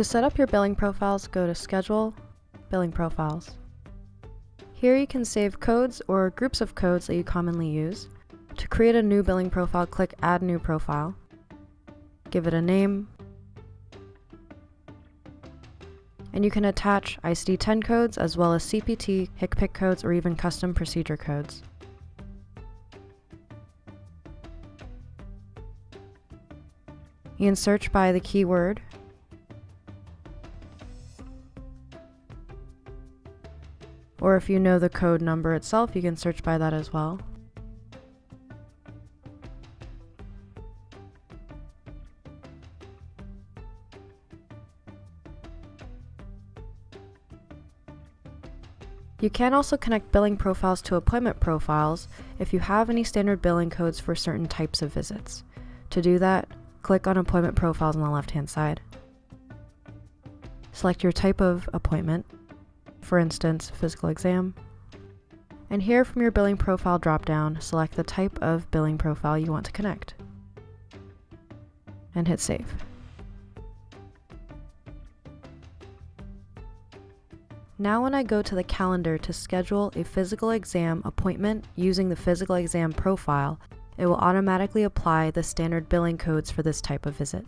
To set up your billing profiles, go to Schedule, Billing Profiles. Here you can save codes or groups of codes that you commonly use. To create a new billing profile, click Add New Profile. Give it a name. And you can attach ICD-10 codes as well as CPT, HCPC codes, or even custom procedure codes. You can search by the keyword or if you know the code number itself, you can search by that as well. You can also connect billing profiles to appointment profiles if you have any standard billing codes for certain types of visits. To do that, click on appointment profiles on the left hand side. Select your type of appointment, for instance, physical exam. And here from your billing profile dropdown, select the type of billing profile you want to connect. And hit save. Now when I go to the calendar to schedule a physical exam appointment using the physical exam profile, it will automatically apply the standard billing codes for this type of visit.